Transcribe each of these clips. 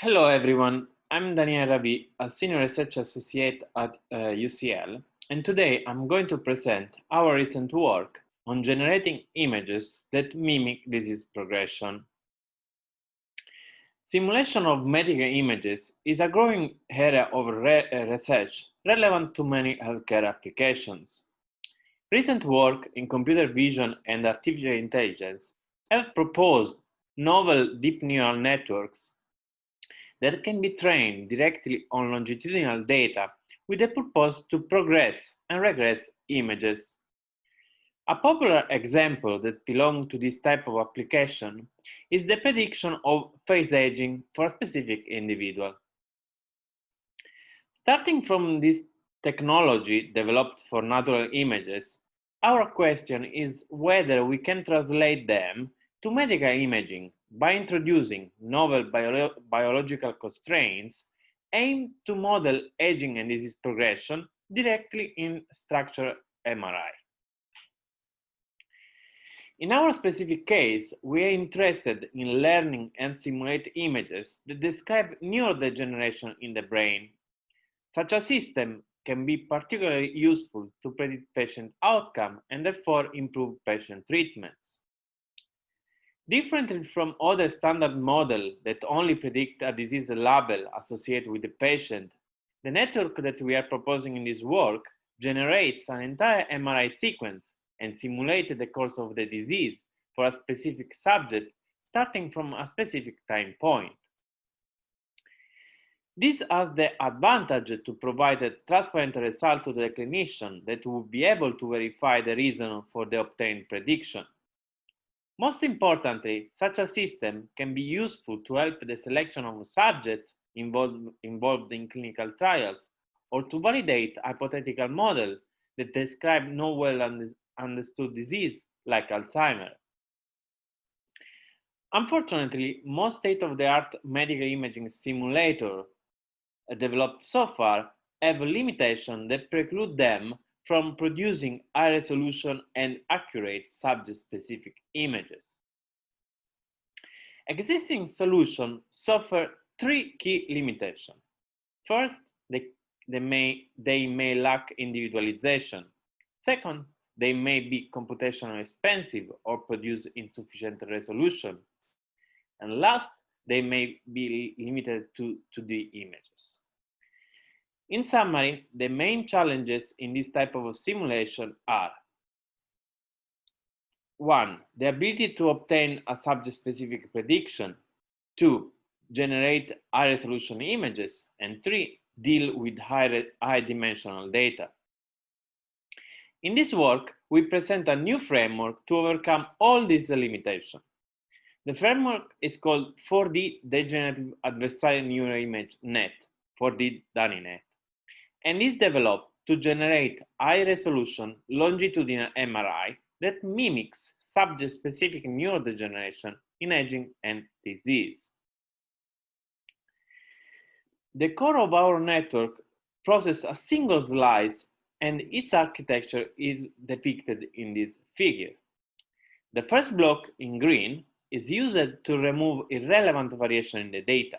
Hello, everyone. I'm Daniel Ravi, a senior research associate at uh, UCL, and today I'm going to present our recent work on generating images that mimic disease progression. Simulation of medical images is a growing area of re uh, research relevant to many healthcare applications. Recent work in computer vision and artificial intelligence have proposed novel deep neural networks that can be trained directly on longitudinal data with the purpose to progress and regress images. A popular example that belongs to this type of application is the prediction of face aging for a specific individual. Starting from this technology developed for natural images, our question is whether we can translate them to medical imaging by introducing novel bio biological constraints aimed to model aging and disease progression directly in structural MRI. In our specific case, we are interested in learning and simulate images that describe neurodegeneration in the brain. Such a system can be particularly useful to predict patient outcome and therefore improve patient treatments. Differently from other standard models that only predict a disease label associated with the patient, the network that we are proposing in this work generates an entire MRI sequence and simulates the course of the disease for a specific subject starting from a specific time point. This has the advantage to provide a transparent result to the clinician that will be able to verify the reason for the obtained prediction. Most importantly, such a system can be useful to help the selection of subjects involved, involved in clinical trials or to validate hypothetical models that describe no well understood disease like Alzheimer. Unfortunately, most state-of-the-art medical imaging simulators uh, developed so far have limitations that preclude them from producing high resolution and accurate subject-specific images. Existing solutions suffer three key limitations. First, they, they, may, they may lack individualization. Second, they may be computationally expensive or produce insufficient resolution. And last, they may be limited to 2D images. In summary, the main challenges in this type of simulation are one, the ability to obtain a subject-specific prediction, two, generate high-resolution images, and three, deal with high-dimensional data. In this work, we present a new framework to overcome all these limitations. The framework is called 4D Degenerative Adversarial Neural Image Net, 4D DANINET and is developed to generate high-resolution longitudinal MRI that mimics subject-specific neurodegeneration in aging and disease. The core of our network processes a single slice and its architecture is depicted in this figure. The first block in green is used to remove irrelevant variation in the data.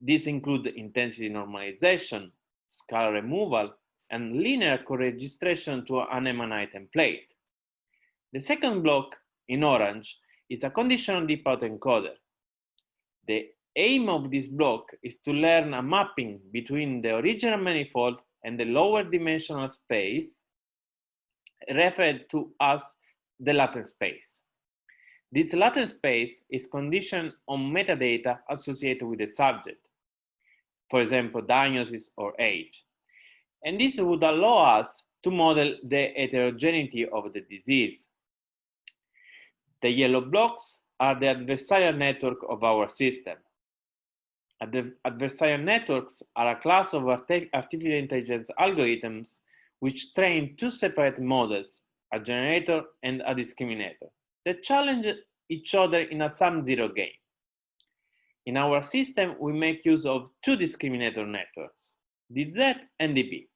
These include intensity normalization, scalar removal, and linear co-registration to an MNI template. The second block in orange is a conditional deep autoencoder. The aim of this block is to learn a mapping between the original manifold and the lower dimensional space referred to as the latent space. This latent space is conditioned on metadata associated with the subject for example, diagnosis or age. And this would allow us to model the heterogeneity of the disease. The yellow blocks are the adversarial network of our system. Adversarial networks are a class of artificial intelligence algorithms which train two separate models, a generator and a discriminator, that challenge each other in a sum-zero game. In our system, we make use of two discriminator networks, DZ and DP.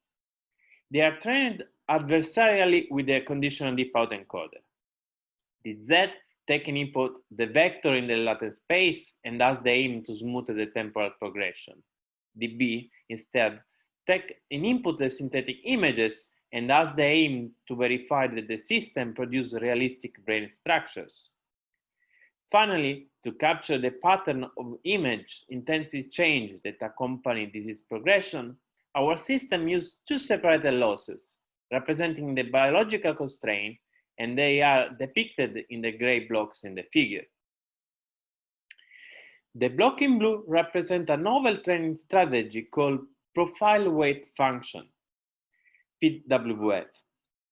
They are trained adversarially with a conditional deep autoencoder. DZ take an input the vector in the latent space and has the aim to smooth the temporal progression. DP instead take an input the synthetic images and has the aim to verify that the system produces realistic brain structures. Finally, to capture the pattern of image intensity change that accompany disease progression, our system used two separated losses, representing the biological constraint, and they are depicted in the gray blocks in the figure. The block in blue represent a novel training strategy called profile weight function, PWF,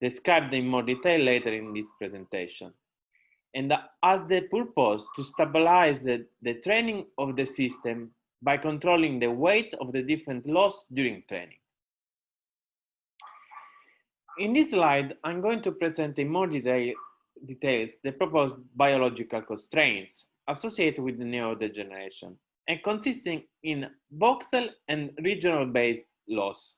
described in more detail later in this presentation, and has the purpose to stabilize the, the training of the system by controlling the weight of the different loss during training. In this slide, I'm going to present in more detail, details the proposed biological constraints associated with the neurodegeneration and consisting in voxel and regional based loss.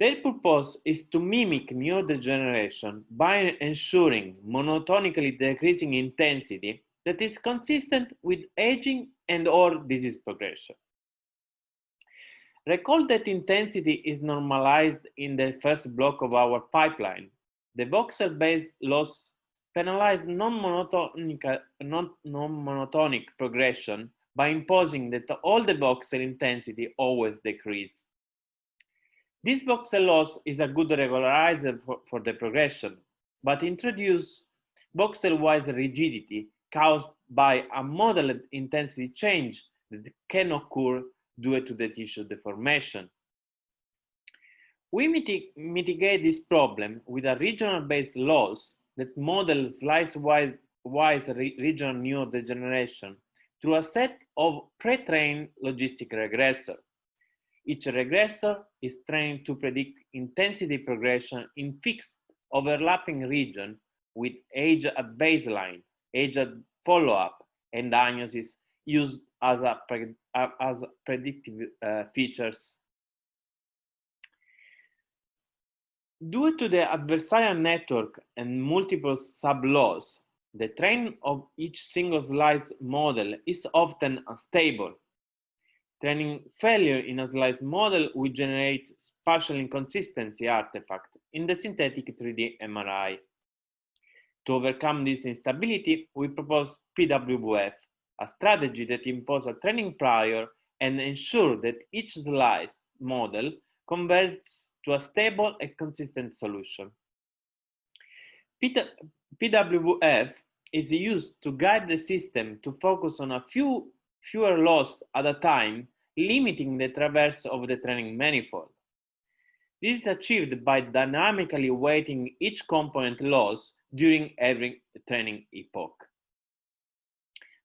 Their purpose is to mimic neurodegeneration by ensuring monotonically decreasing intensity that is consistent with aging and or disease progression. Recall that intensity is normalized in the first block of our pipeline. The voxel-based loss penalize non-monotonic non progression by imposing that all the voxel intensity always decrease. This voxel loss is a good regularizer for, for the progression, but introduce voxel-wise rigidity caused by a modeled intensity change that can occur due to the tissue deformation. We mitig mitigate this problem with a regional-based loss that models slice-wise wise regional neurodegeneration through a set of pre-trained logistic regressor. Each regressor is trained to predict intensity progression in fixed overlapping region with age at baseline, age at follow-up, and diagnosis used as, a, as predictive uh, features. Due to the adversarial network and multiple sub-laws, the train of each single slice model is often unstable. Training failure in a slice model will generate spatial inconsistency artifact in the synthetic 3D MRI. To overcome this instability, we propose PWF, a strategy that imposes a training prior and ensure that each slice model converts to a stable and consistent solution. PWF is used to guide the system to focus on a few fewer loss at a time, limiting the traverse of the training manifold. This is achieved by dynamically weighting each component loss during every training epoch.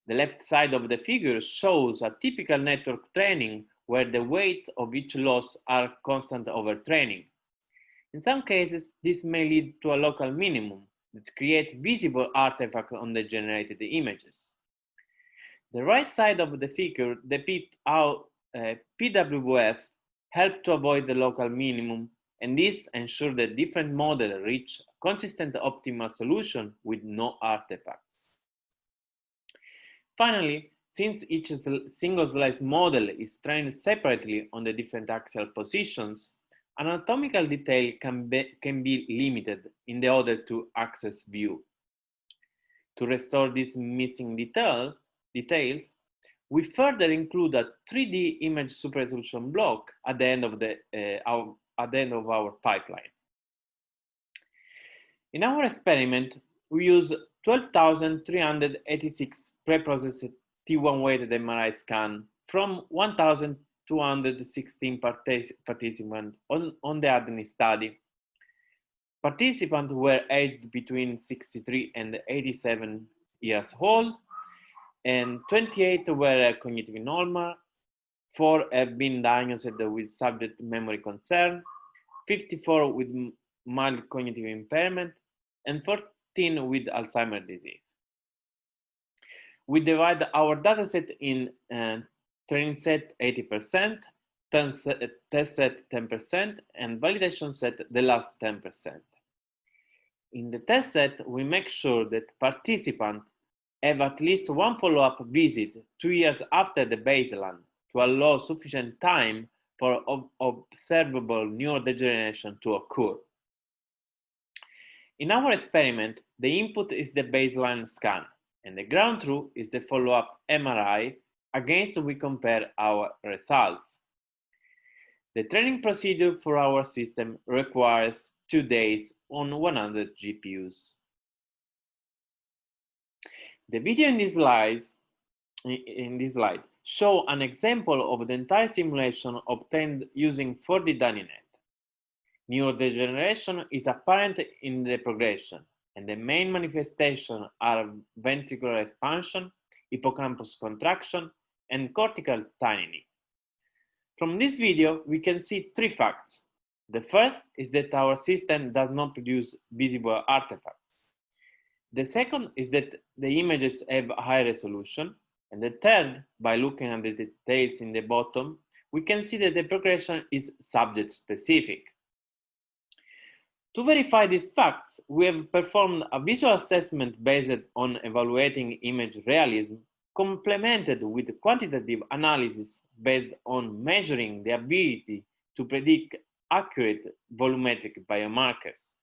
The left side of the figure shows a typical network training where the weights of each loss are constant over training. In some cases, this may lead to a local minimum that creates visible artifacts on the generated images. The right side of the figure depicts how uh, PWF help to avoid the local minimum and this ensures that different models reach a consistent optimal solution with no artifacts. Finally, since each single slice model is trained separately on the different axial positions, anatomical detail can be, can be limited in the order to access view. To restore this missing detail, details, we further include a 3D image super resolution block at the end of the uh, our, at the end of our pipeline. In our experiment, we use 12,386 pre-processed T1 weighted MRI scan from 1,216 participants on, on the ADNI study. Participants were aged between 63 and 87 years old, and 28 were cognitively normal, four have been diagnosed with subject memory concern, 54 with mild cognitive impairment, and 14 with Alzheimer's disease we divide our dataset in uh, training set 80%, test set 10%, and validation set the last 10%. In the test set, we make sure that participants have at least one follow-up visit two years after the baseline to allow sufficient time for observable neurodegeneration to occur. In our experiment, the input is the baseline scan, and the ground truth is the follow-up MRI against we compare our results. The training procedure for our system requires two days on 100 GPUs. The video in this slide, in this slide show an example of the entire simulation obtained using 4D DaniNet. Neurodegeneration is apparent in the progression, and the main manifestations are ventricular expansion, hippocampus contraction, and cortical tinnitus. From this video, we can see three facts. The first is that our system does not produce visible artifacts. The second is that the images have high resolution. And the third, by looking at the details in the bottom, we can see that the progression is subject specific. To verify these facts, we have performed a visual assessment based on evaluating image realism, complemented with quantitative analysis based on measuring the ability to predict accurate volumetric biomarkers.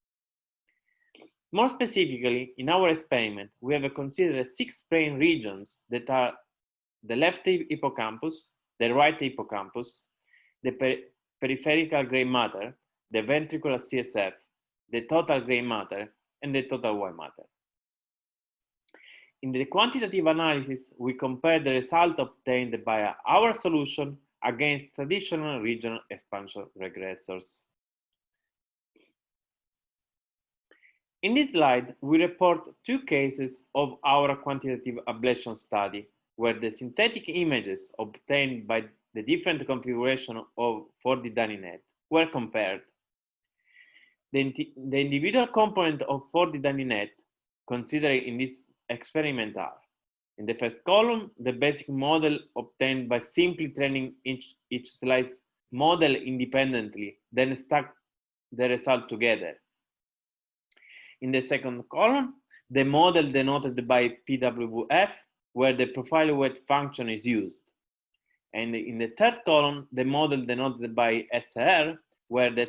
More specifically, in our experiment, we have considered six brain regions that are the left hippocampus, the right hippocampus, the per peripheral gray matter, the ventricular CSF, the total gray matter, and the total white matter. In the quantitative analysis, we compare the result obtained by our solution against traditional regional expansion regressors. In this slide, we report two cases of our quantitative ablation study where the synthetic images obtained by the different configuration of 4D DaniNet were compared. The, the individual component of 4D DaniNet considered in this experiment are in the first column, the basic model obtained by simply training each, each slice model independently, then stack the result together. In the second column, the model denoted by PWF, where the profile weight function is used. And in the third column, the model denoted by SR, where the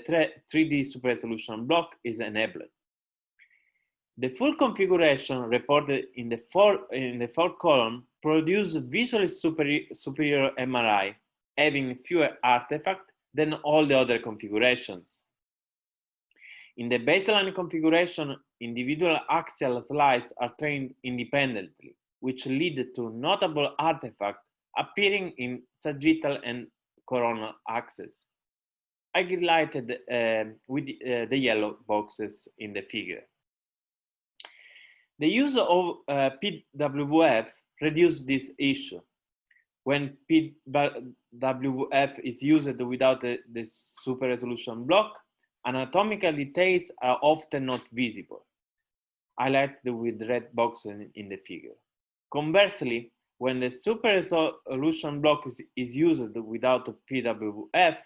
3D super resolution block is enabled. The full configuration reported in the, in the fourth column produces visually superior MRI, having fewer artifacts than all the other configurations. In the baseline configuration, individual axial slices are trained independently, which lead to notable artifacts appearing in sagittal and coronal axes. Highlighted uh, with uh, the yellow boxes in the figure. The use of uh, PWF reduces this issue. When PWF is used without the, the super resolution block, anatomical details are often not visible, highlighted with red boxes in, the figure. Conversely, when the super resolution block is, is used without a PWF,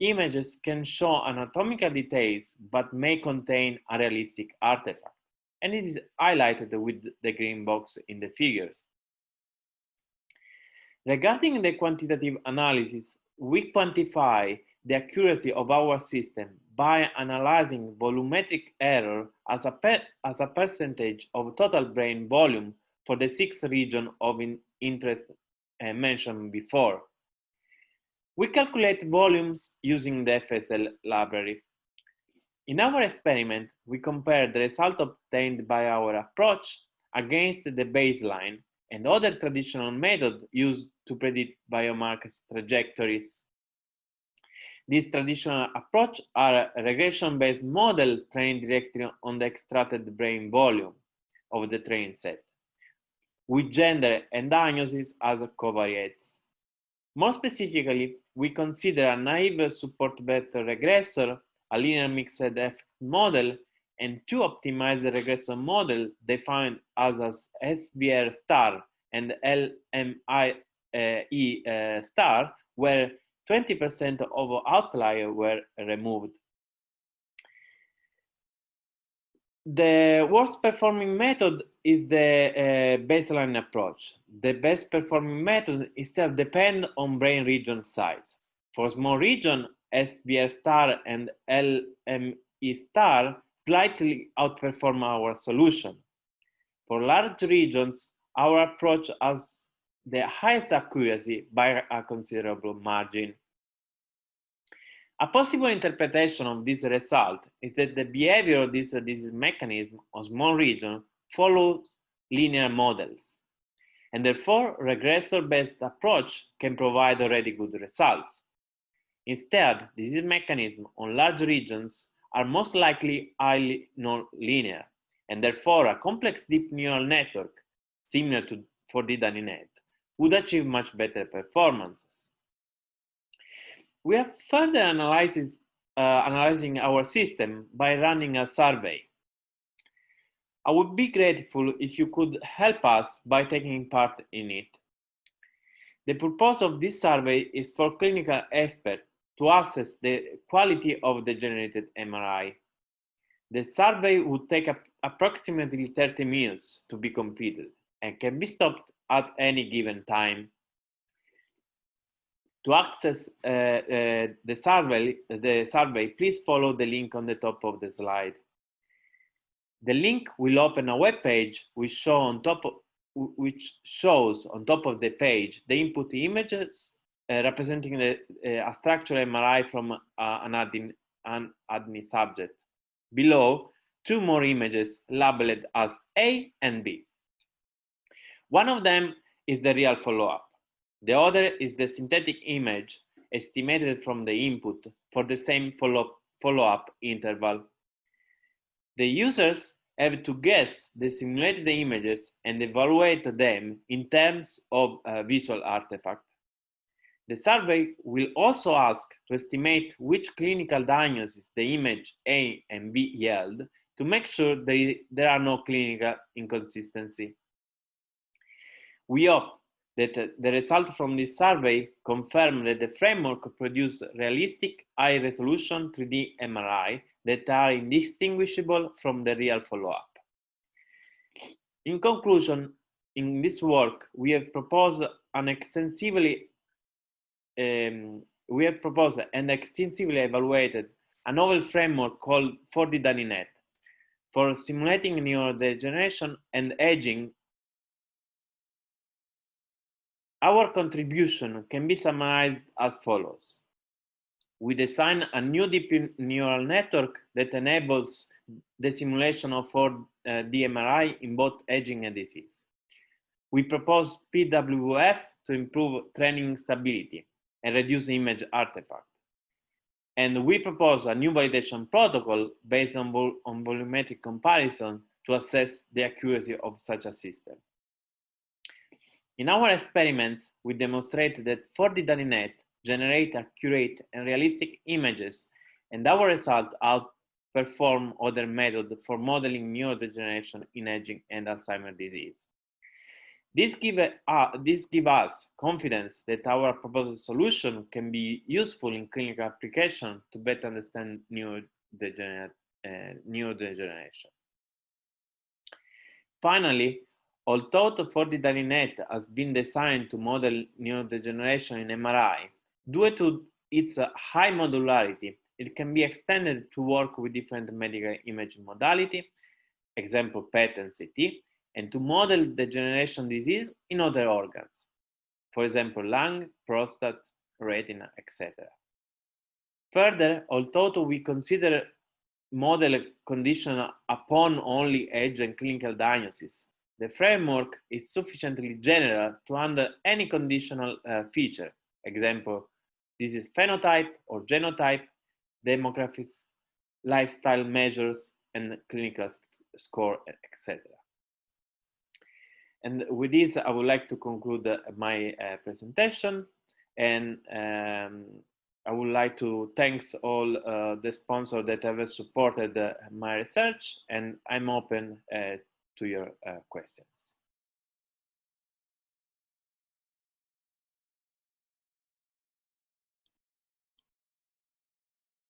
images can show anatomical details but may contain a realistic artifact. And it is highlighted with the green box in the figures. Regarding the quantitative analysis, we quantify the accuracy of our system by analyzing volumetric error as a, as a percentage of total brain volume for the six regions of in interest uh, mentioned before. We calculate volumes using the FSL library. In our experiment, we compare the result obtained by our approach against the baseline and other traditional methods used to predict biomarkers trajectories. This traditional approach are regression-based model trained directly on the extracted brain volume of the train set, with gender and diagnosis as covariates. More specifically, we consider a naive support vector regressor, a linear mixed effect model, and two optimized regression model defined as, as SVR star and LME uh, star, where 20% of outliers were removed. The worst performing method is the uh, baseline approach. The best performing method instead depend on brain region size. For small region, SVR star and LME star slightly outperform our solution. For large regions, our approach has the highest accuracy by a considerable margin. A possible interpretation of this result is that the behavior of this disease mechanism of small region follows linear models, and therefore regressor-based approach can provide already good results. Instead, disease mechanisms on large regions are most likely highly non-linear, and therefore a complex deep neural network, similar to 4D DaniNet, would achieve much better performances. We are further analyzing, uh, analyzing our system by running a survey. I would be grateful if you could help us by taking part in it. The purpose of this survey is for clinical experts to assess the quality of the generated MRI. The survey would take approximately 30 minutes to be completed and can be stopped at any given time. To access uh, uh, the, survey, the survey, please follow the link on the top of the slide. The link will open a web page which, show on top of, which shows on top of the page the input images uh, representing the, uh, a structural MRI from uh, an, admin, an ADNI subject. Below, two more images labeled as A and B. One of them is the real follow-up. The other is the synthetic image estimated from the input for the same follow-up follow interval. The users have to guess the simulated images and evaluate them in terms of a visual artifact. The survey will also ask to estimate which clinical diagnosis the image A and B yield to make sure there are no clinical inconsistency. We hope that the result from this survey confirm that the framework produces realistic high-resolution 3D MRI that are indistinguishable from the real follow-up. In conclusion, in this work, we have proposed an extensively um, we have proposed and extensively evaluated a novel framework called 4D DaniNet for simulating neurodegeneration and aging Our contribution can be summarized as follows. We design a new deep neural network that enables the simulation of 4D uh, in both aging and disease. We propose PWF to improve training stability and reduce image artifact. And we propose a new validation protocol based on, vol on volumetric comparison to assess the accuracy of such a system. In our experiments, we demonstrated that 4D DaniNet generate accurate and realistic images, and our results outperform other methods for modeling neurodegeneration in aging and Alzheimer's disease. This gives uh, this give us confidence that our proposed solution can be useful in clinical application to better understand. Uh, neurodegeneration. Finally, Although 4D DaniNet has been designed to model neurodegeneration in MRI, due to its high modularity, it can be extended to work with different medical imaging modality, example PET and CT, and to model degeneration disease in other organs, for example, lung, prostate, retina, etc. Further, although we consider model condition upon only age and clinical diagnosis, the framework is sufficiently general to handle any conditional uh, feature. Example, this is phenotype or genotype, demographics, lifestyle measures, and clinical score, etc. And with this, I would like to conclude uh, my uh, presentation. And um, I would like to thanks all uh, the sponsors that have supported uh, my research, and I'm open uh, to your uh, questions.